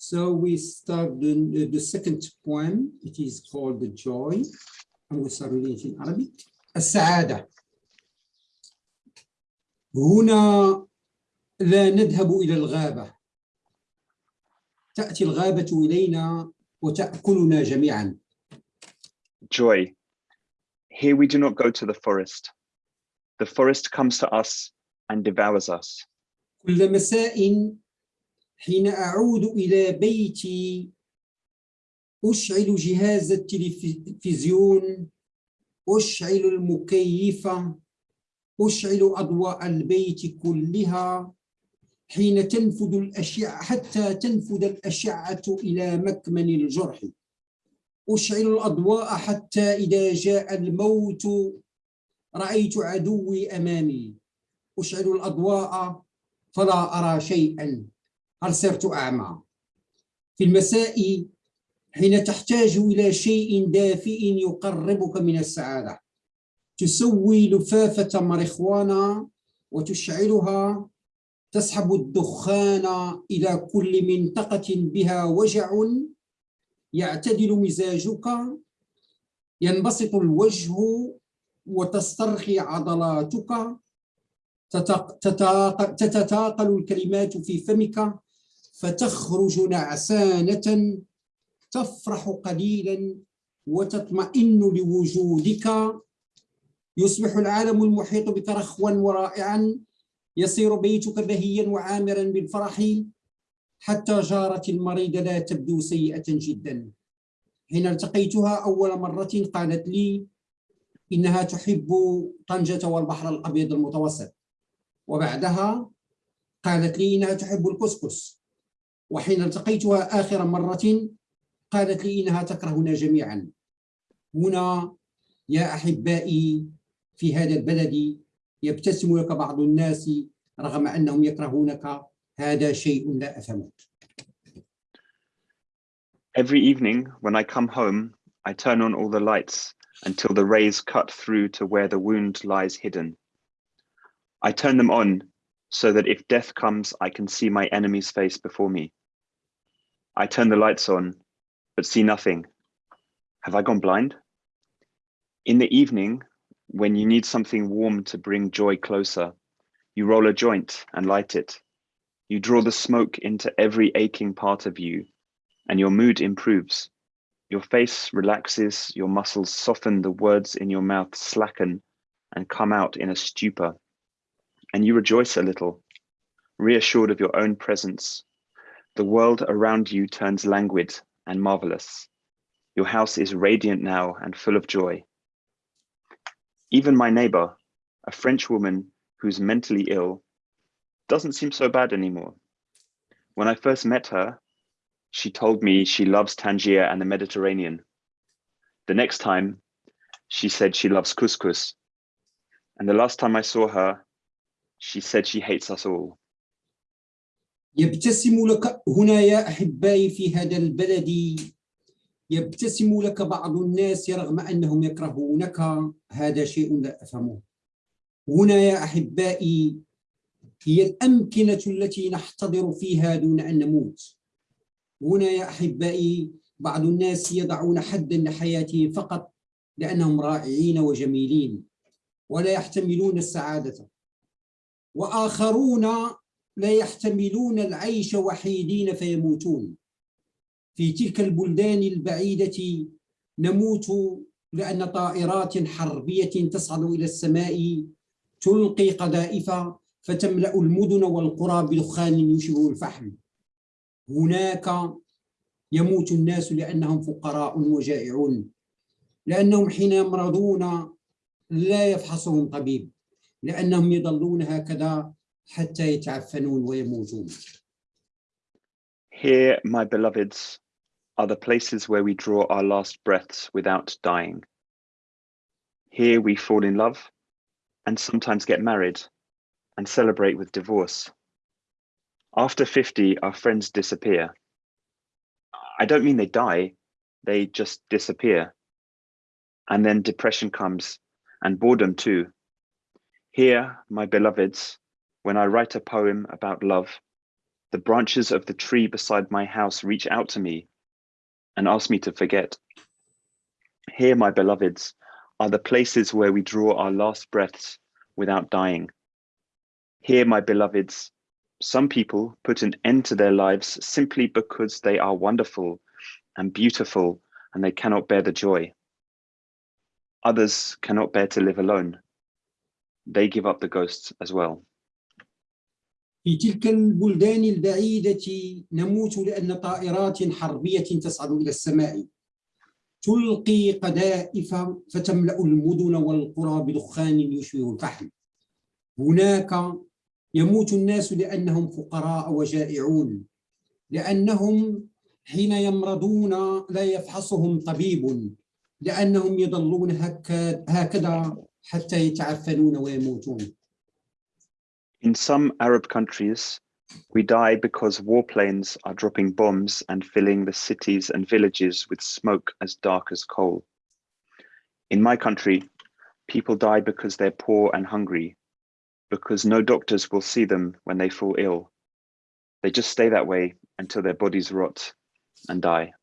So we start the, the second poem. It is called The Joy. And we start reading it in Arabic. السعادة. هنا لا نذهب إلى الغابة. تأتي الغابة إلينا وتأكلنا جميعا. Joy. Here we do not go to the forest. The forest comes to us and devours us. كل مساء حين أعود إلى بيتي أشعل جهاز التلفزيون أشعل المكيفة أشعل أضواء البيت كلها. حين تنفذ الأشعة حتى تنفذ الأشعة إلى مكمن الجرح. أشعل الأضواء حتى إذا جاء الموت رأيت عدوي أمامي. أشعل الأضواء فلا أرى شيئا. هل صرت أعمى. في المساء حين تحتاج إلى شيء دافئ يقربك من السعادة تسوي لفافة مريخوانا وتشعلها تسحب الدخان إلى كل منطقة بها وجع يعتدل مزاجك ينبسط الوجه وتسترخي عضلاتك تتتاقل الكلمات في فمك. فتخرج نعسانة تفرح قليلا وتطمئن لوجودك. يصبح العالم المحيط بك رخوا ورائعا يصير بيتك بهيا وعامرا بالفرح حتى جارة المريضة لا تبدو سيئة جدا. حين التقيتها أول مرة قالت لي إنها تحب طنجة والبحر الأبيض المتوسط. وبعدها قالت لي إنها تحب الكسكس. وحين التقيتها آخر مرة قالت لي إنها تكرهنا جميعا هنا يا أحبائي في هذا البلد يبتسم لك بعض الناس رغم أنهم يكرهونك هذا شيء لا أفهمه Every evening when I come home, I turn on all the lights until the rays cut through to where the wound lies hidden. I turn them on so that if death comes, I can see my enemy's face before me. I turn the lights on, but see nothing. Have I gone blind? In the evening, when you need something warm to bring joy closer, you roll a joint and light it. You draw the smoke into every aching part of you, and your mood improves. Your face relaxes, your muscles soften, the words in your mouth slacken and come out in a stupor and you rejoice a little, reassured of your own presence. The world around you turns languid and marvelous. Your house is radiant now and full of joy. Even my neighbor, a French woman who's mentally ill, doesn't seem so bad anymore. When I first met her, she told me she loves Tangier and the Mediterranean. The next time, she said she loves couscous. And the last time I saw her, she said she hates us all. يبتسم لك هنا يا أحبائي في هذا البلد يبتسم لك بعض الناس رغم أنهم يكرهونك. هذا شيء لا أفهمه. هنا يا أحبائي هي الأمكنة التي نحتضر فيها دون أن نموت. هنا يا أحبائي بعض الناس يضعون حدا لحياتهم فقط لأنهم رائعين وجميلين ولا يحتملون السعادة. وآخرون لا يحتملون العيش وحيدين فيموتون. في تلك البلدان البعيدة نموت لأن طائرات حربية تصعد إلى السماء تلقي قذائف فتملأ المدن والقرى بدخان يشبه الفحم. هناك يموت الناس لأنهم فقراء وجائعون لأنهم حين يمرضون لا يفحصهم طبيب لأنهم يظلون هكذا حتى يتعفنون ويموتون. Here, my beloveds, are the places where we draw our last breaths without dying. Here we fall in love and sometimes get married and celebrate with divorce. After 50, our friends disappear. I don't mean they die, they just disappear. And then depression comes and boredom too. Here, my beloveds, when I write a poem about love, The branches of the tree beside my house reach out to me and ask me to forget. Here, my beloveds, are the places where we draw our last breaths without dying. Here, my beloveds, some people put an end to their lives simply because they are wonderful and beautiful and they cannot bear the joy. Others cannot bear to live alone. They give up the ghosts as well. في تلك البلدان البعيدة نموت لأن طائرات حربية تصعد إلى السماء. تلقي قذائف فتملأ المدن والقرى بدخان يشبه الفحم. هناك يموت الناس لأنهم فقراء وجائعون لأنهم حين يمرضون لا يفحصهم طبيب لأنهم يظلون هكا- هكذا حتى يتعفنون ويموتون. In some Arab countries, we die because warplanes are dropping bombs and filling the cities and villages with smoke as dark as coal. In my country, people die because they're poor and hungry, because no doctors will see them when they fall ill. They just stay that way until their bodies rot and die.